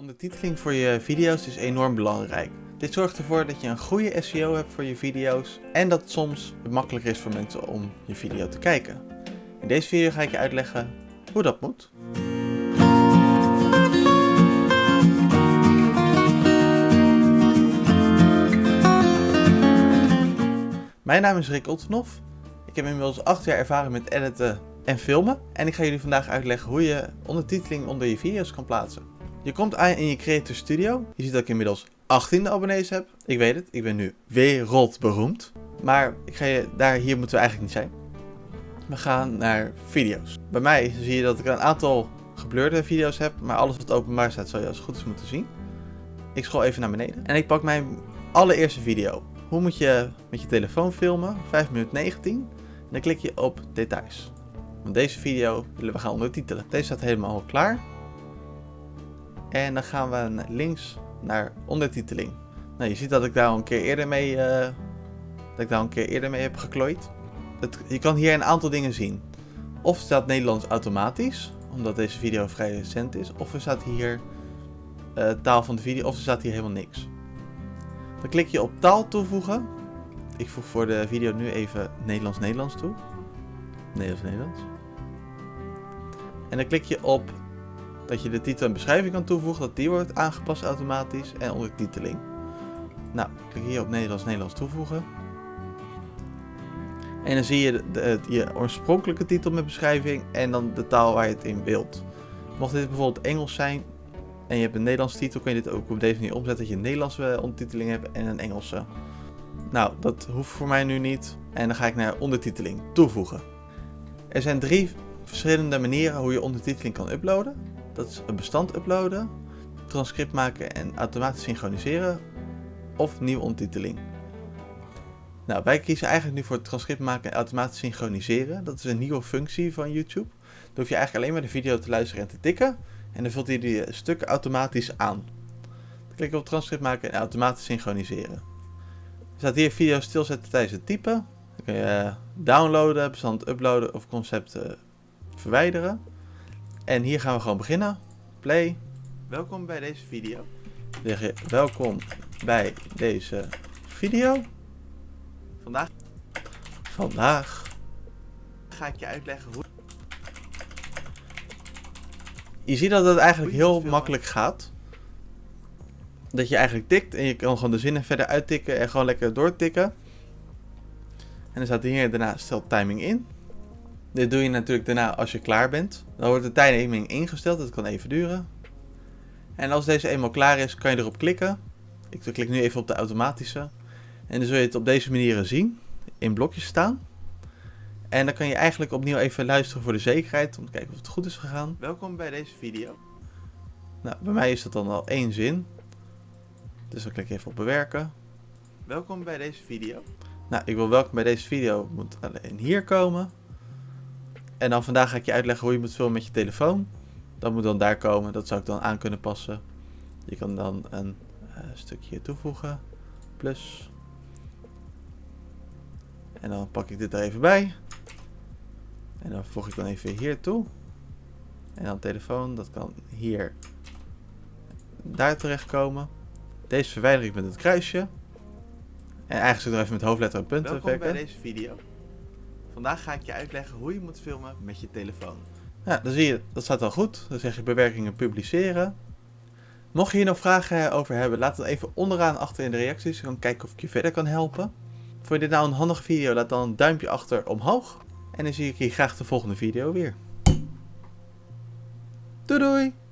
Ondertiteling voor je video's is enorm belangrijk. Dit zorgt ervoor dat je een goede SEO hebt voor je video's en dat het soms makkelijker is voor mensen om je video te kijken. In deze video ga ik je uitleggen hoe dat moet. Mijn naam is Rick Ottenhoff. Ik heb inmiddels 8 jaar ervaring met editen en filmen. En ik ga jullie vandaag uitleggen hoe je ondertiteling onder je video's kan plaatsen. Je komt aan in je Creator Studio. Je ziet dat ik inmiddels 18 abonnees heb. Ik weet het, ik ben nu wereldberoemd. Maar ik ga je, daar, hier moeten we eigenlijk niet zijn. We gaan naar video's. Bij mij zie je dat ik een aantal geblurde video's heb. Maar alles wat openbaar staat zal je als het goed is moeten zien. Ik scroll even naar beneden. En ik pak mijn allereerste video. Hoe moet je met je telefoon filmen? 5 minuten 19. En dan klik je op details. Want deze video willen we gaan ondertitelen. Deze staat helemaal klaar. En dan gaan we links naar ondertiteling. Nou, je ziet dat ik daar een keer eerder mee, uh, dat ik daar een keer eerder mee heb geklooid. Je kan hier een aantal dingen zien. Of staat Nederlands automatisch, omdat deze video vrij recent is. Of er staat hier uh, taal van de video, of er staat hier helemaal niks. Dan klik je op taal toevoegen. Ik voeg voor de video nu even Nederlands-Nederlands toe. Nederlands-Nederlands. En dan klik je op dat je de titel en beschrijving kan toevoegen, dat die wordt aangepast automatisch en ondertiteling. Nou, klik hier op Nederlands-Nederlands toevoegen. En dan zie je de, je oorspronkelijke titel met beschrijving en dan de taal waar je het in wilt. Mocht dit bijvoorbeeld Engels zijn en je hebt een Nederlandse titel, kun je dit ook op deze manier opzetten dat je een Nederlandse ondertiteling hebt en een Engelse. Nou, dat hoeft voor mij nu niet. En dan ga ik naar ondertiteling toevoegen. Er zijn drie verschillende manieren hoe je ondertiteling kan uploaden. Dat is een bestand uploaden, transcript maken en automatisch synchroniseren of nieuwe ondertiteling. Nou, wij kiezen eigenlijk nu voor transcript maken en automatisch synchroniseren. Dat is een nieuwe functie van YouTube. Dan hoef je eigenlijk alleen maar de video te luisteren en te tikken. En dan vult hij die stukken automatisch aan. Dan klik op transcript maken en automatisch synchroniseren. Er staat hier video stilzetten tijdens het typen. Dan kun je downloaden, bestand uploaden of concepten verwijderen. En hier gaan we gewoon beginnen. Play. Welkom bij deze video. Zeg je welkom bij deze video. Vandaag, vandaag ga ik je uitleggen hoe... Je ziet dat het eigenlijk heel makkelijk gaat. Dat je eigenlijk tikt en je kan gewoon de zinnen verder uittikken en gewoon lekker doortikken. En dan staat hier daarna stel timing in. Dit doe je natuurlijk daarna als je klaar bent. Dan wordt de timing ingesteld, dat kan even duren. En als deze eenmaal klaar is, kan je erop klikken. Ik klik nu even op de automatische. En dan zul je het op deze manier zien, in blokjes staan. En dan kan je eigenlijk opnieuw even luisteren voor de zekerheid, om te kijken of het goed is gegaan. Welkom bij deze video. Nou, bij mij is dat dan al één zin. Dus dan klik ik even op bewerken. Welkom bij deze video. Nou, ik wil welkom bij deze video, moet alleen hier komen. En dan vandaag ga ik je uitleggen hoe je moet filmen met je telefoon. Dat moet dan daar komen. Dat zou ik dan aan kunnen passen. Je kan dan een uh, stukje toevoegen. Plus. En dan pak ik dit er even bij. En dan voeg ik dan even hier toe. En dan telefoon, dat kan hier daar terechtkomen. Deze verwijder ik met het kruisje. En eigenlijk zit er even met hoofdletter en punten Welkom bij deze video. Vandaag ga ik je uitleggen hoe je moet filmen met je telefoon. Ja, dan zie je, dat staat al goed. Dan zeg je bewerkingen publiceren. Mocht je hier nog vragen over hebben, laat het even onderaan achter in de reacties. Kan kijken of ik je verder kan helpen. Vond je dit nou een handige video, laat dan een duimpje achter omhoog. En dan zie ik je graag de volgende video weer. Doei doei!